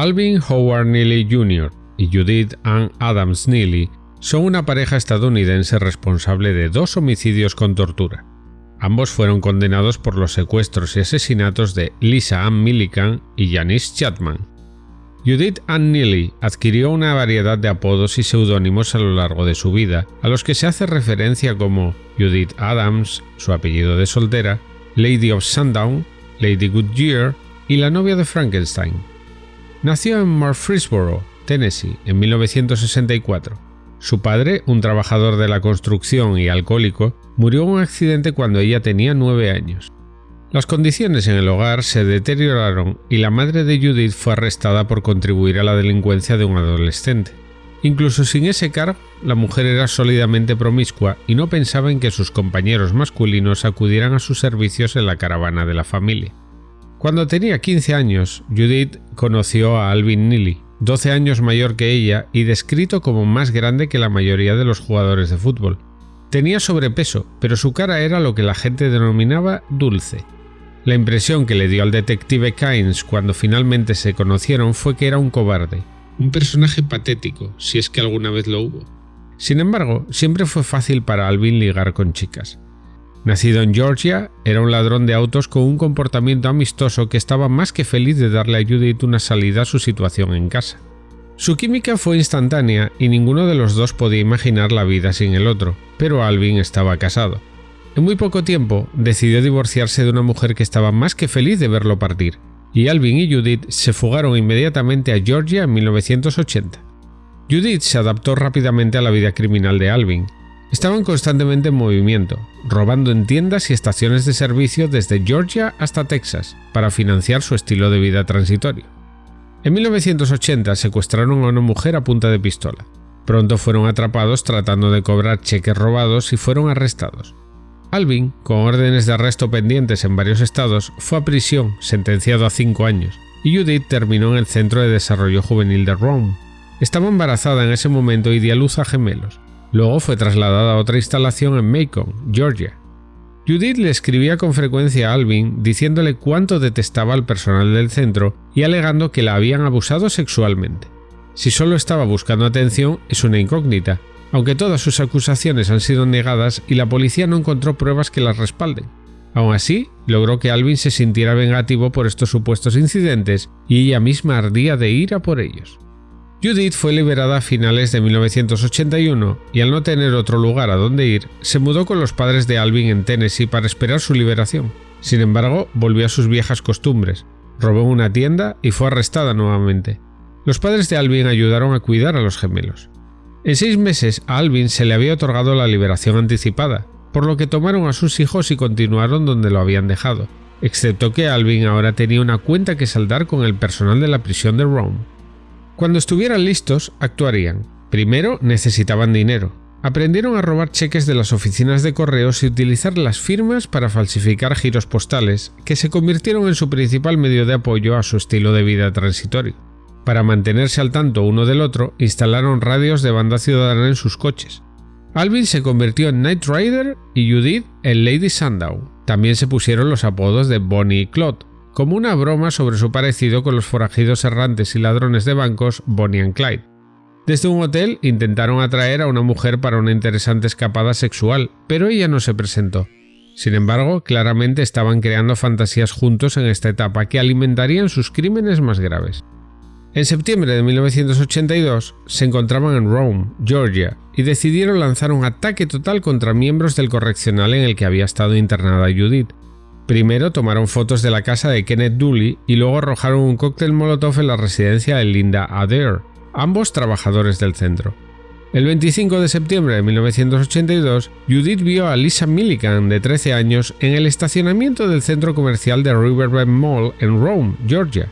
Alvin Howard Neely Jr. y Judith Ann Adams Neely son una pareja estadounidense responsable de dos homicidios con tortura. Ambos fueron condenados por los secuestros y asesinatos de Lisa Ann Millikan y Janice Chapman. Judith Ann Neely adquirió una variedad de apodos y seudónimos a lo largo de su vida, a los que se hace referencia como Judith Adams, su apellido de soltera, Lady of Sundown, Lady Goodyear y la novia de Frankenstein. Nació en Murfreesboro, Tennessee, en 1964. Su padre, un trabajador de la construcción y alcohólico, murió en un accidente cuando ella tenía nueve años. Las condiciones en el hogar se deterioraron y la madre de Judith fue arrestada por contribuir a la delincuencia de un adolescente. Incluso sin ese cargo, la mujer era sólidamente promiscua y no pensaba en que sus compañeros masculinos acudieran a sus servicios en la caravana de la familia. Cuando tenía 15 años, Judith conoció a Alvin Neely, 12 años mayor que ella y descrito como más grande que la mayoría de los jugadores de fútbol. Tenía sobrepeso, pero su cara era lo que la gente denominaba dulce. La impresión que le dio al detective Kynes cuando finalmente se conocieron fue que era un cobarde, un personaje patético, si es que alguna vez lo hubo. Sin embargo, siempre fue fácil para Alvin ligar con chicas. Nacido en Georgia, era un ladrón de autos con un comportamiento amistoso que estaba más que feliz de darle a Judith una salida a su situación en casa. Su química fue instantánea y ninguno de los dos podía imaginar la vida sin el otro, pero Alvin estaba casado. En muy poco tiempo decidió divorciarse de una mujer que estaba más que feliz de verlo partir, y Alvin y Judith se fugaron inmediatamente a Georgia en 1980. Judith se adaptó rápidamente a la vida criminal de Alvin. Estaban constantemente en movimiento, robando en tiendas y estaciones de servicio desde Georgia hasta Texas para financiar su estilo de vida transitorio. En 1980 secuestraron a una mujer a punta de pistola. Pronto fueron atrapados tratando de cobrar cheques robados y fueron arrestados. Alvin, con órdenes de arresto pendientes en varios estados, fue a prisión, sentenciado a cinco años, y Judith terminó en el Centro de Desarrollo Juvenil de Rome. Estaba embarazada en ese momento y dio luz a gemelos. Luego fue trasladada a otra instalación en Macon, Georgia. Judith le escribía con frecuencia a Alvin diciéndole cuánto detestaba al personal del centro y alegando que la habían abusado sexualmente. Si solo estaba buscando atención es una incógnita, aunque todas sus acusaciones han sido negadas y la policía no encontró pruebas que las respalden. Aún así, logró que Alvin se sintiera vengativo por estos supuestos incidentes y ella misma ardía de ira por ellos. Judith fue liberada a finales de 1981 y al no tener otro lugar a donde ir, se mudó con los padres de Alvin en Tennessee para esperar su liberación. Sin embargo, volvió a sus viejas costumbres, robó una tienda y fue arrestada nuevamente. Los padres de Alvin ayudaron a cuidar a los gemelos. En seis meses a Alvin se le había otorgado la liberación anticipada, por lo que tomaron a sus hijos y continuaron donde lo habían dejado, excepto que Alvin ahora tenía una cuenta que saldar con el personal de la prisión de Rome. Cuando estuvieran listos, actuarían. Primero necesitaban dinero. Aprendieron a robar cheques de las oficinas de correos y utilizar las firmas para falsificar giros postales, que se convirtieron en su principal medio de apoyo a su estilo de vida transitorio. Para mantenerse al tanto uno del otro, instalaron radios de banda ciudadana en sus coches. Alvin se convirtió en Knight Rider y Judith en Lady Sandow. También se pusieron los apodos de Bonnie y Claude, como una broma sobre su parecido con los forajidos errantes y ladrones de bancos Bonnie and Clyde. Desde un hotel intentaron atraer a una mujer para una interesante escapada sexual, pero ella no se presentó. Sin embargo, claramente estaban creando fantasías juntos en esta etapa que alimentarían sus crímenes más graves. En septiembre de 1982 se encontraban en Rome, Georgia, y decidieron lanzar un ataque total contra miembros del correccional en el que había estado internada Judith. Primero tomaron fotos de la casa de Kenneth Dooley y luego arrojaron un cóctel molotov en la residencia de Linda Adair, ambos trabajadores del centro. El 25 de septiembre de 1982, Judith vio a Lisa Milligan, de 13 años, en el estacionamiento del centro comercial de Riverbend Mall en Rome, Georgia.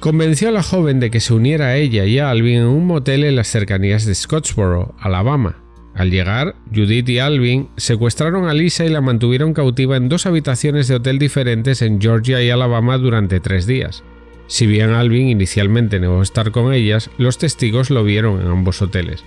Convenció a la joven de que se uniera a ella y a Alvin en un motel en las cercanías de Scottsboro, Alabama. Al llegar, Judith y Alvin secuestraron a Lisa y la mantuvieron cautiva en dos habitaciones de hotel diferentes en Georgia y Alabama durante tres días. Si bien Alvin inicialmente negó estar con ellas, los testigos lo vieron en ambos hoteles.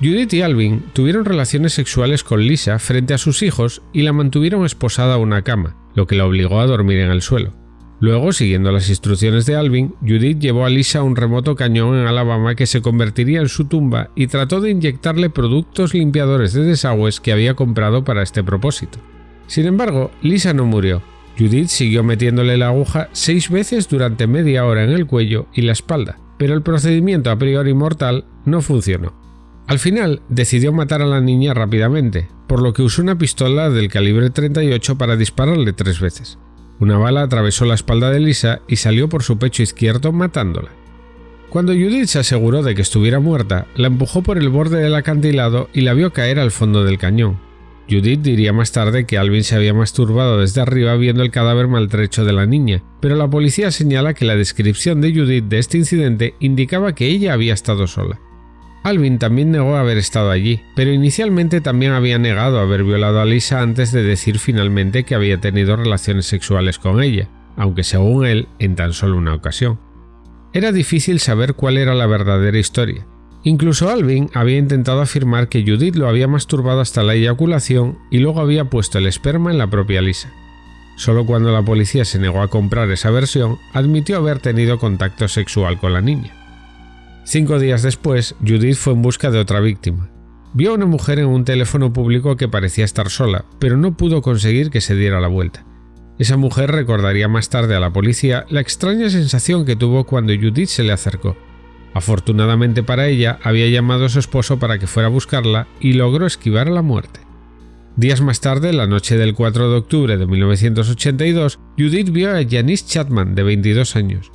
Judith y Alvin tuvieron relaciones sexuales con Lisa frente a sus hijos y la mantuvieron esposada a una cama, lo que la obligó a dormir en el suelo. Luego, siguiendo las instrucciones de Alvin, Judith llevó a Lisa a un remoto cañón en Alabama que se convertiría en su tumba y trató de inyectarle productos limpiadores de desagües que había comprado para este propósito. Sin embargo, Lisa no murió. Judith siguió metiéndole la aguja seis veces durante media hora en el cuello y la espalda, pero el procedimiento a priori mortal no funcionó. Al final, decidió matar a la niña rápidamente, por lo que usó una pistola del calibre 38 para dispararle tres veces. Una bala atravesó la espalda de Lisa y salió por su pecho izquierdo matándola. Cuando Judith se aseguró de que estuviera muerta, la empujó por el borde del acantilado y la vio caer al fondo del cañón. Judith diría más tarde que Alvin se había masturbado desde arriba viendo el cadáver maltrecho de la niña, pero la policía señala que la descripción de Judith de este incidente indicaba que ella había estado sola. Alvin también negó haber estado allí, pero inicialmente también había negado haber violado a Lisa antes de decir finalmente que había tenido relaciones sexuales con ella, aunque según él en tan solo una ocasión. Era difícil saber cuál era la verdadera historia. Incluso Alvin había intentado afirmar que Judith lo había masturbado hasta la eyaculación y luego había puesto el esperma en la propia Lisa. Solo cuando la policía se negó a comprar esa versión, admitió haber tenido contacto sexual con la niña. Cinco días después, Judith fue en busca de otra víctima. Vio a una mujer en un teléfono público que parecía estar sola, pero no pudo conseguir que se diera la vuelta. Esa mujer recordaría más tarde a la policía la extraña sensación que tuvo cuando Judith se le acercó. Afortunadamente para ella, había llamado a su esposo para que fuera a buscarla y logró esquivar la muerte. Días más tarde, la noche del 4 de octubre de 1982, Judith vio a Janice Chapman, de 22 años.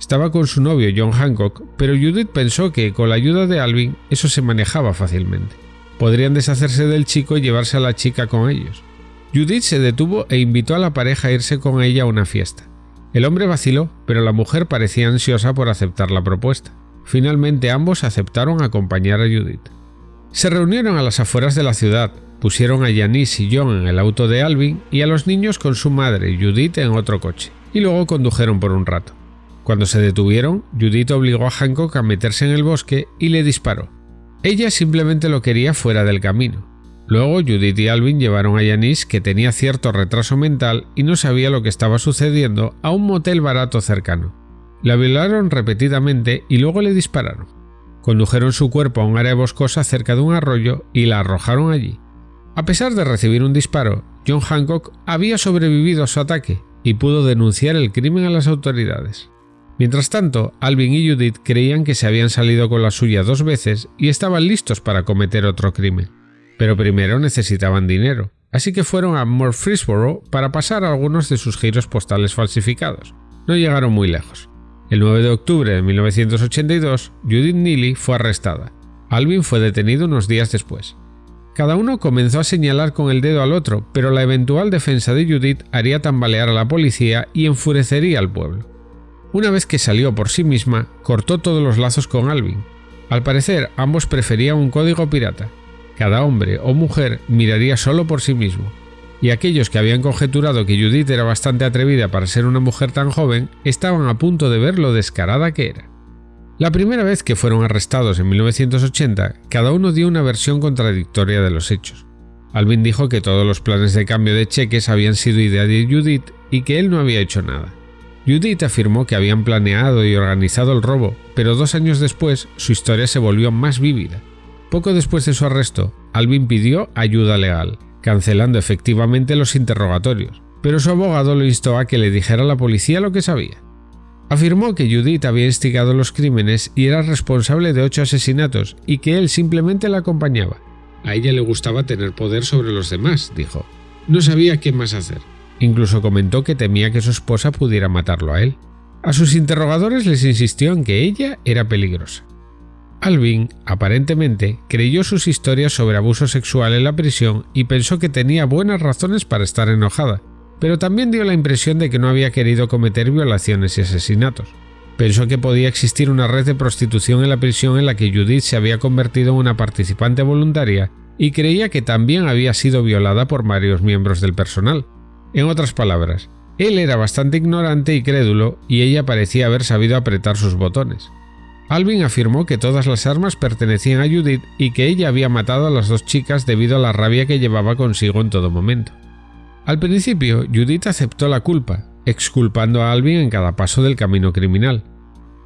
Estaba con su novio John Hancock, pero Judith pensó que con la ayuda de Alvin eso se manejaba fácilmente. Podrían deshacerse del chico y llevarse a la chica con ellos. Judith se detuvo e invitó a la pareja a irse con ella a una fiesta. El hombre vaciló, pero la mujer parecía ansiosa por aceptar la propuesta. Finalmente ambos aceptaron acompañar a Judith. Se reunieron a las afueras de la ciudad, pusieron a Janice y John en el auto de Alvin y a los niños con su madre, Judith, en otro coche, y luego condujeron por un rato. Cuando se detuvieron, Judith obligó a Hancock a meterse en el bosque y le disparó. Ella simplemente lo quería fuera del camino. Luego Judith y Alvin llevaron a Janice, que tenía cierto retraso mental y no sabía lo que estaba sucediendo, a un motel barato cercano. La violaron repetidamente y luego le dispararon. Condujeron su cuerpo a un área boscosa cerca de un arroyo y la arrojaron allí. A pesar de recibir un disparo, John Hancock había sobrevivido a su ataque y pudo denunciar el crimen a las autoridades. Mientras tanto, Alvin y Judith creían que se habían salido con la suya dos veces y estaban listos para cometer otro crimen. Pero primero necesitaban dinero, así que fueron a Murfreesboro para pasar algunos de sus giros postales falsificados. No llegaron muy lejos. El 9 de octubre de 1982, Judith Neely fue arrestada. Alvin fue detenido unos días después. Cada uno comenzó a señalar con el dedo al otro, pero la eventual defensa de Judith haría tambalear a la policía y enfurecería al pueblo. Una vez que salió por sí misma, cortó todos los lazos con Alvin. Al parecer, ambos preferían un código pirata. Cada hombre o mujer miraría solo por sí mismo. Y aquellos que habían conjeturado que Judith era bastante atrevida para ser una mujer tan joven, estaban a punto de ver lo descarada que era. La primera vez que fueron arrestados en 1980, cada uno dio una versión contradictoria de los hechos. Alvin dijo que todos los planes de cambio de cheques habían sido idea de Judith y que él no había hecho nada. Judith afirmó que habían planeado y organizado el robo, pero dos años después su historia se volvió más vívida. Poco después de su arresto, Alvin pidió ayuda legal, cancelando efectivamente los interrogatorios, pero su abogado lo instó a que le dijera a la policía lo que sabía. Afirmó que Judith había instigado los crímenes y era responsable de ocho asesinatos y que él simplemente la acompañaba. A ella le gustaba tener poder sobre los demás, dijo. No sabía qué más hacer. Incluso comentó que temía que su esposa pudiera matarlo a él. A sus interrogadores les insistió en que ella era peligrosa. Alvin, aparentemente, creyó sus historias sobre abuso sexual en la prisión y pensó que tenía buenas razones para estar enojada, pero también dio la impresión de que no había querido cometer violaciones y asesinatos. Pensó que podía existir una red de prostitución en la prisión en la que Judith se había convertido en una participante voluntaria y creía que también había sido violada por varios miembros del personal, en otras palabras, él era bastante ignorante y crédulo y ella parecía haber sabido apretar sus botones. Alvin afirmó que todas las armas pertenecían a Judith y que ella había matado a las dos chicas debido a la rabia que llevaba consigo en todo momento. Al principio, Judith aceptó la culpa, exculpando a Alvin en cada paso del camino criminal.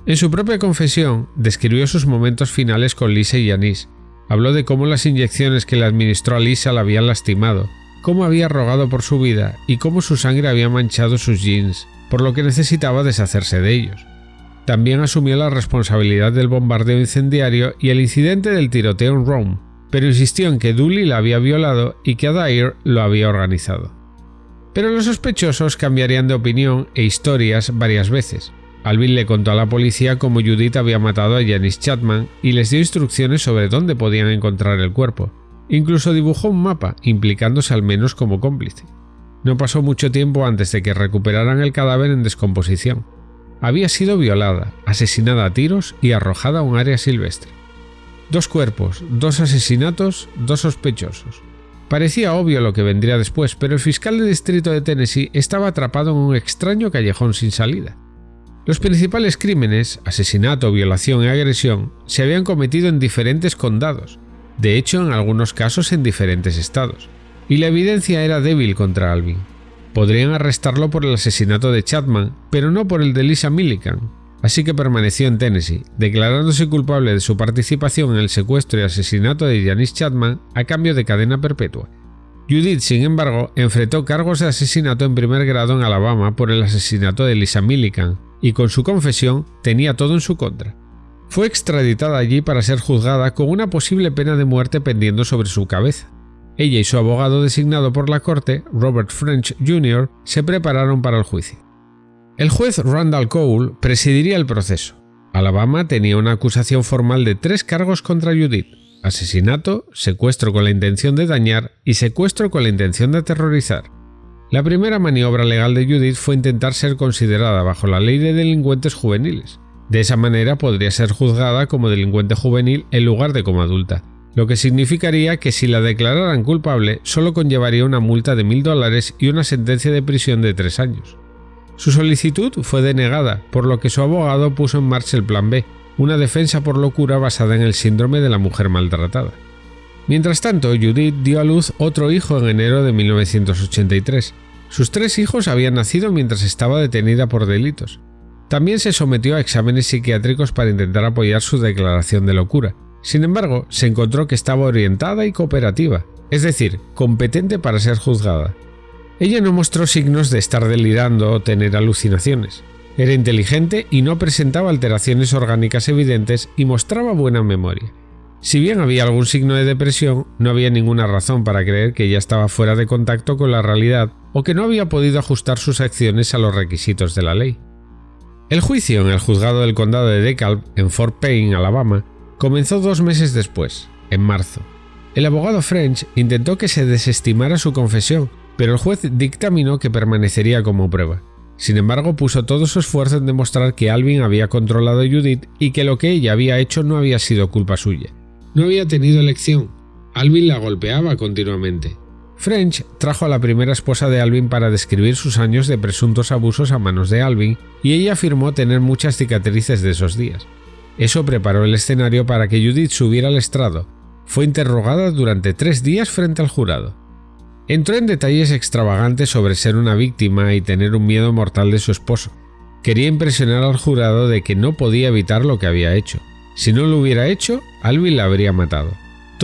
En su propia confesión, describió sus momentos finales con Lisa y Yanis. Habló de cómo las inyecciones que le administró a Lisa la habían lastimado, cómo había rogado por su vida y cómo su sangre había manchado sus jeans, por lo que necesitaba deshacerse de ellos. También asumió la responsabilidad del bombardeo incendiario y el incidente del tiroteo en Rome, pero insistió en que Dooley la había violado y que Adair lo había organizado. Pero los sospechosos cambiarían de opinión e historias varias veces. Alvin le contó a la policía cómo Judith había matado a Janice Chapman y les dio instrucciones sobre dónde podían encontrar el cuerpo. Incluso dibujó un mapa, implicándose al menos como cómplice. No pasó mucho tiempo antes de que recuperaran el cadáver en descomposición. Había sido violada, asesinada a tiros y arrojada a un área silvestre. Dos cuerpos, dos asesinatos, dos sospechosos. Parecía obvio lo que vendría después, pero el fiscal de distrito de Tennessee estaba atrapado en un extraño callejón sin salida. Los principales crímenes, asesinato, violación y agresión, se habían cometido en diferentes condados, de hecho en algunos casos en diferentes estados, y la evidencia era débil contra Alvin. Podrían arrestarlo por el asesinato de Chapman, pero no por el de Lisa Millican, así que permaneció en Tennessee, declarándose culpable de su participación en el secuestro y asesinato de Janice Chapman a cambio de cadena perpetua. Judith, sin embargo, enfrentó cargos de asesinato en primer grado en Alabama por el asesinato de Lisa Millican, y con su confesión tenía todo en su contra. Fue extraditada allí para ser juzgada con una posible pena de muerte pendiendo sobre su cabeza. Ella y su abogado designado por la corte, Robert French Jr., se prepararon para el juicio. El juez Randall Cole presidiría el proceso. Alabama tenía una acusación formal de tres cargos contra Judith, asesinato, secuestro con la intención de dañar y secuestro con la intención de aterrorizar. La primera maniobra legal de Judith fue intentar ser considerada bajo la ley de delincuentes juveniles. De esa manera podría ser juzgada como delincuente juvenil en lugar de como adulta, lo que significaría que si la declararan culpable solo conllevaría una multa de mil dólares y una sentencia de prisión de tres años. Su solicitud fue denegada, por lo que su abogado puso en marcha el Plan B, una defensa por locura basada en el síndrome de la mujer maltratada. Mientras tanto, Judith dio a luz otro hijo en enero de 1983. Sus tres hijos habían nacido mientras estaba detenida por delitos. También se sometió a exámenes psiquiátricos para intentar apoyar su declaración de locura. Sin embargo, se encontró que estaba orientada y cooperativa, es decir, competente para ser juzgada. Ella no mostró signos de estar delirando o tener alucinaciones. Era inteligente y no presentaba alteraciones orgánicas evidentes y mostraba buena memoria. Si bien había algún signo de depresión, no había ninguna razón para creer que ella estaba fuera de contacto con la realidad o que no había podido ajustar sus acciones a los requisitos de la ley. El juicio en el juzgado del condado de DeKalb, en Fort Payne, Alabama, comenzó dos meses después, en marzo. El abogado French intentó que se desestimara su confesión, pero el juez dictaminó que permanecería como prueba. Sin embargo, puso todo su esfuerzo en demostrar que Alvin había controlado a Judith y que lo que ella había hecho no había sido culpa suya. No había tenido elección. Alvin la golpeaba continuamente. French trajo a la primera esposa de Alvin para describir sus años de presuntos abusos a manos de Alvin y ella afirmó tener muchas cicatrices de esos días. Eso preparó el escenario para que Judith subiera al estrado. Fue interrogada durante tres días frente al jurado. Entró en detalles extravagantes sobre ser una víctima y tener un miedo mortal de su esposo. Quería impresionar al jurado de que no podía evitar lo que había hecho. Si no lo hubiera hecho, Alvin la habría matado.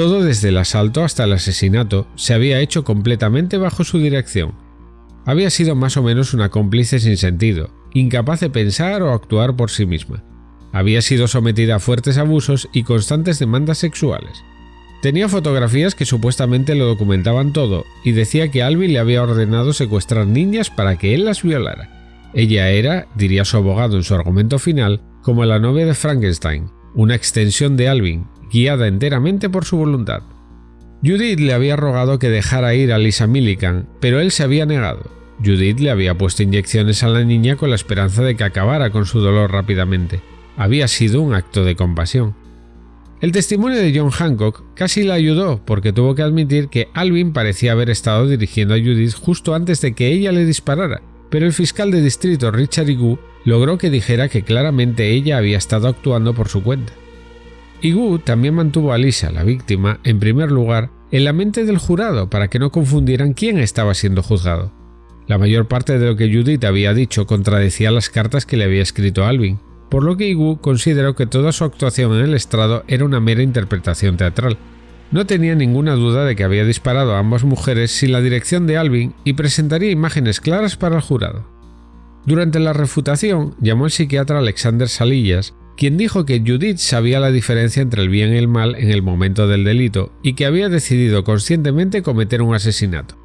Todo desde el asalto hasta el asesinato se había hecho completamente bajo su dirección. Había sido más o menos una cómplice sin sentido, incapaz de pensar o actuar por sí misma. Había sido sometida a fuertes abusos y constantes demandas sexuales. Tenía fotografías que supuestamente lo documentaban todo y decía que Alvin le había ordenado secuestrar niñas para que él las violara. Ella era, diría su abogado en su argumento final, como la novia de Frankenstein, una extensión de Alvin, guiada enteramente por su voluntad. Judith le había rogado que dejara ir a Lisa Millican, pero él se había negado. Judith le había puesto inyecciones a la niña con la esperanza de que acabara con su dolor rápidamente. Había sido un acto de compasión. El testimonio de John Hancock casi la ayudó porque tuvo que admitir que Alvin parecía haber estado dirigiendo a Judith justo antes de que ella le disparara, pero el fiscal de distrito Richard Igu logró que dijera que claramente ella había estado actuando por su cuenta. Igu también mantuvo a Lisa, la víctima, en primer lugar, en la mente del jurado para que no confundieran quién estaba siendo juzgado. La mayor parte de lo que Judith había dicho contradecía las cartas que le había escrito Alvin, por lo que Igu consideró que toda su actuación en el estrado era una mera interpretación teatral. No tenía ninguna duda de que había disparado a ambas mujeres sin la dirección de Alvin y presentaría imágenes claras para el jurado. Durante la refutación, llamó al psiquiatra Alexander Salillas, quien dijo que Judith sabía la diferencia entre el bien y el mal en el momento del delito y que había decidido conscientemente cometer un asesinato.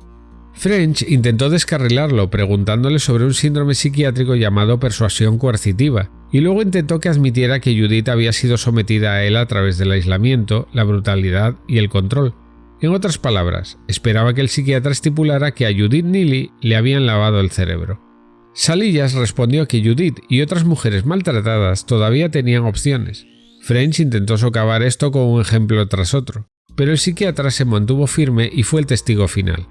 French intentó descarrilarlo preguntándole sobre un síndrome psiquiátrico llamado persuasión coercitiva, y luego intentó que admitiera que Judith había sido sometida a él a través del aislamiento, la brutalidad y el control. En otras palabras, esperaba que el psiquiatra estipulara que a Judith Neely le habían lavado el cerebro. Salillas respondió que Judith y otras mujeres maltratadas todavía tenían opciones. French intentó socavar esto con un ejemplo tras otro, pero el psiquiatra se mantuvo firme y fue el testigo final.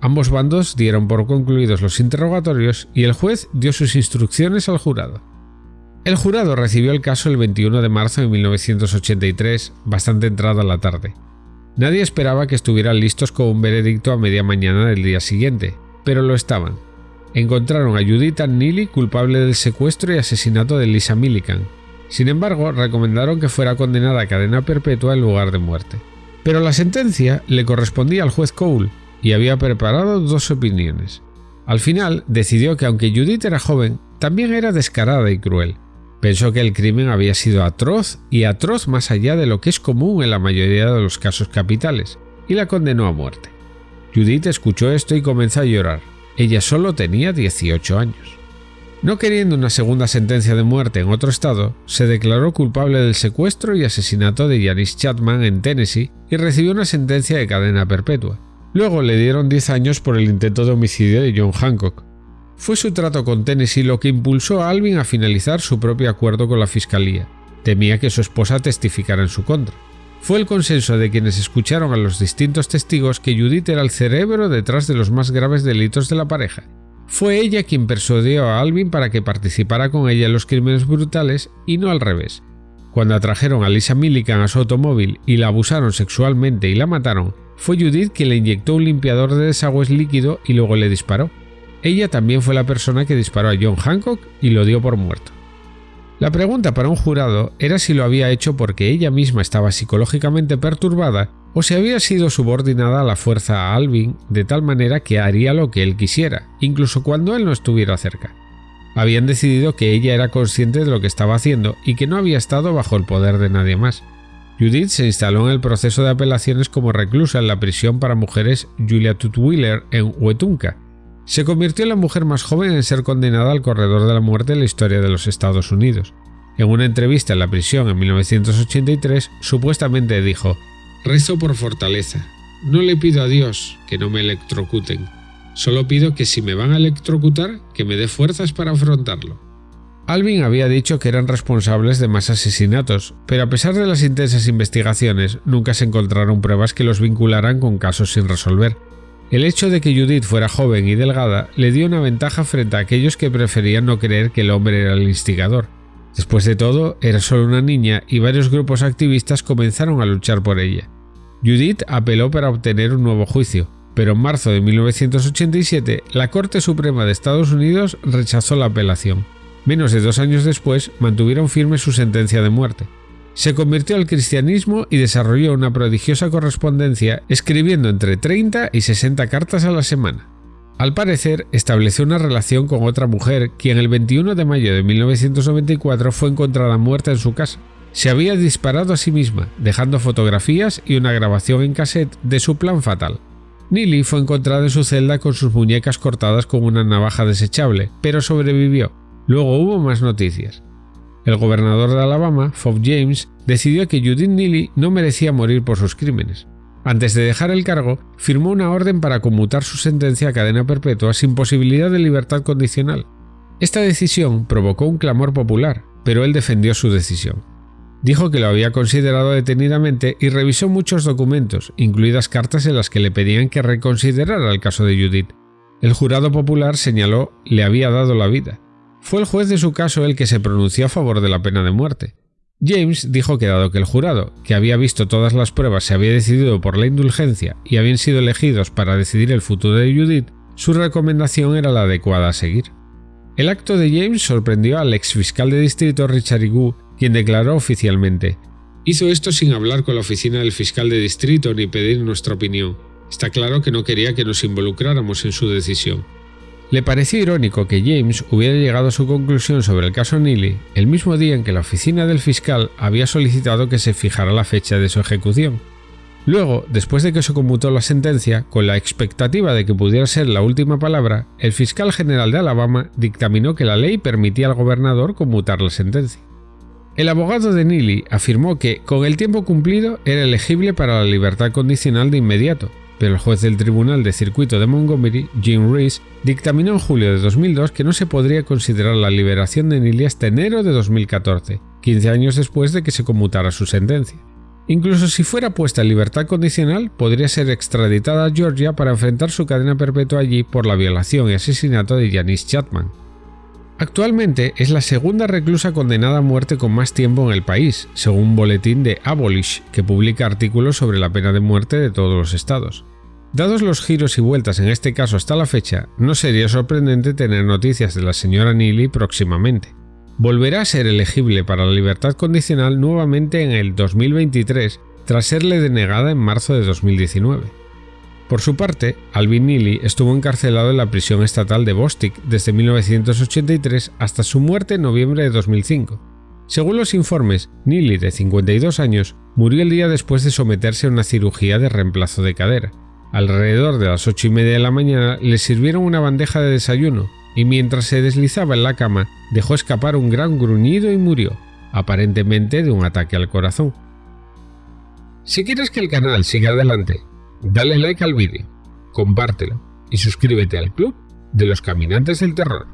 Ambos bandos dieron por concluidos los interrogatorios y el juez dio sus instrucciones al jurado. El jurado recibió el caso el 21 de marzo de 1983, bastante entrada la tarde. Nadie esperaba que estuvieran listos con un veredicto a media mañana del día siguiente, pero lo estaban. Encontraron a Judith Neely culpable del secuestro y asesinato de Lisa Millican. Sin embargo, recomendaron que fuera condenada a cadena perpetua en lugar de muerte. Pero la sentencia le correspondía al juez Cole, y había preparado dos opiniones. Al final decidió que aunque Judith era joven, también era descarada y cruel. Pensó que el crimen había sido atroz y atroz más allá de lo que es común en la mayoría de los casos capitales, y la condenó a muerte. Judith escuchó esto y comenzó a llorar. Ella solo tenía 18 años. No queriendo una segunda sentencia de muerte en otro estado, se declaró culpable del secuestro y asesinato de Janice Chapman en Tennessee y recibió una sentencia de cadena perpetua. Luego le dieron 10 años por el intento de homicidio de John Hancock. Fue su trato con Tennessee lo que impulsó a Alvin a finalizar su propio acuerdo con la fiscalía. Temía que su esposa testificara en su contra. Fue el consenso de quienes escucharon a los distintos testigos que Judith era el cerebro detrás de los más graves delitos de la pareja. Fue ella quien persuadió a Alvin para que participara con ella en los crímenes brutales y no al revés. Cuando atrajeron a Lisa Millican a su automóvil y la abusaron sexualmente y la mataron, fue Judith quien le inyectó un limpiador de desagües líquido y luego le disparó. Ella también fue la persona que disparó a John Hancock y lo dio por muerto. La pregunta para un jurado era si lo había hecho porque ella misma estaba psicológicamente perturbada o si había sido subordinada a la fuerza a Alvin de tal manera que haría lo que él quisiera, incluso cuando él no estuviera cerca. Habían decidido que ella era consciente de lo que estaba haciendo y que no había estado bajo el poder de nadie más. Judith se instaló en el proceso de apelaciones como reclusa en la prisión para mujeres Julia Tutwiler en Wetumpka. Se convirtió en la mujer más joven en ser condenada al corredor de la muerte en la historia de los Estados Unidos. En una entrevista en la prisión en 1983, supuestamente dijo: Rezo por fortaleza. No le pido a Dios que no me electrocuten. Solo pido que si me van a electrocutar, que me dé fuerzas para afrontarlo. Alvin había dicho que eran responsables de más asesinatos, pero a pesar de las intensas investigaciones, nunca se encontraron pruebas que los vincularan con casos sin resolver. El hecho de que Judith fuera joven y delgada le dio una ventaja frente a aquellos que preferían no creer que el hombre era el instigador. Después de todo, era solo una niña y varios grupos activistas comenzaron a luchar por ella. Judith apeló para obtener un nuevo juicio, pero en marzo de 1987 la Corte Suprema de Estados Unidos rechazó la apelación. Menos de dos años después mantuvieron firme su sentencia de muerte. Se convirtió al cristianismo y desarrolló una prodigiosa correspondencia escribiendo entre 30 y 60 cartas a la semana. Al parecer, estableció una relación con otra mujer quien el 21 de mayo de 1994 fue encontrada muerta en su casa. Se había disparado a sí misma, dejando fotografías y una grabación en cassette de su plan fatal. Neely fue encontrada en su celda con sus muñecas cortadas con una navaja desechable, pero sobrevivió Luego hubo más noticias. El gobernador de Alabama, Fob James, decidió que Judith Neely no merecía morir por sus crímenes. Antes de dejar el cargo, firmó una orden para conmutar su sentencia a cadena perpetua sin posibilidad de libertad condicional. Esta decisión provocó un clamor popular, pero él defendió su decisión. Dijo que lo había considerado detenidamente y revisó muchos documentos, incluidas cartas en las que le pedían que reconsiderara el caso de Judith. El jurado popular señaló le había dado la vida, fue el juez de su caso el que se pronunció a favor de la pena de muerte. James dijo que dado que el jurado, que había visto todas las pruebas, se había decidido por la indulgencia y habían sido elegidos para decidir el futuro de Judith, su recomendación era la adecuada a seguir. El acto de James sorprendió al ex fiscal de distrito Richard Igu, quien declaró oficialmente Hizo esto sin hablar con la oficina del fiscal de distrito ni pedir nuestra opinión. Está claro que no quería que nos involucráramos en su decisión. Le pareció irónico que James hubiera llegado a su conclusión sobre el caso Neely el mismo día en que la oficina del fiscal había solicitado que se fijara la fecha de su ejecución. Luego, después de que se conmutó la sentencia, con la expectativa de que pudiera ser la última palabra, el fiscal general de Alabama dictaminó que la ley permitía al gobernador conmutar la sentencia. El abogado de Neely afirmó que, con el tiempo cumplido, era elegible para la libertad condicional de inmediato, pero el juez del Tribunal de Circuito de Montgomery, Jim Reese, dictaminó en julio de 2002 que no se podría considerar la liberación de Neely hasta enero de 2014, 15 años después de que se conmutara su sentencia. Incluso si fuera puesta en libertad condicional, podría ser extraditada a Georgia para enfrentar su cadena perpetua allí por la violación y asesinato de Janice Chapman. Actualmente es la segunda reclusa condenada a muerte con más tiempo en el país, según un boletín de Abolish, que publica artículos sobre la pena de muerte de todos los estados. Dados los giros y vueltas en este caso hasta la fecha, no sería sorprendente tener noticias de la señora Neely próximamente. Volverá a ser elegible para la libertad condicional nuevamente en el 2023 tras serle denegada en marzo de 2019. Por su parte, Alvin Neely estuvo encarcelado en la prisión estatal de Bostic desde 1983 hasta su muerte en noviembre de 2005. Según los informes, Neely, de 52 años, murió el día después de someterse a una cirugía de reemplazo de cadera. Alrededor de las ocho y media de la mañana le sirvieron una bandeja de desayuno y mientras se deslizaba en la cama dejó escapar un gran gruñido y murió, aparentemente de un ataque al corazón. Si quieres que el canal siga adelante, dale like al vídeo, compártelo y suscríbete al club de los caminantes del terror.